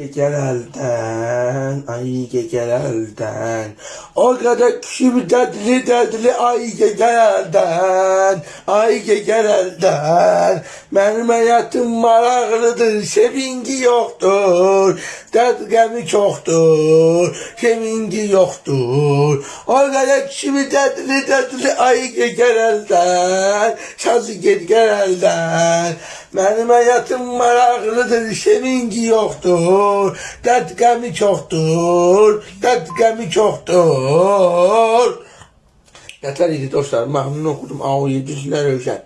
Geceler elden, ay geceler elden. O kadar küçük dertli dertli ay geceler elden, ay geceler elden. Benim hayatım maraqlıdır, sevinci yoktur. Dert gemi çoktur, sevinci yoktur. O kadar küçük dertli dertli ay geceler elden, sazı geceler Mənim həyatım maraqlıdır, sevinci yoxdur, dərd qəmi çoxdur, dərd qəmi çoxdur. Yeter idi dostlar, məmnun oxudum, ağlayıcısına rövşən.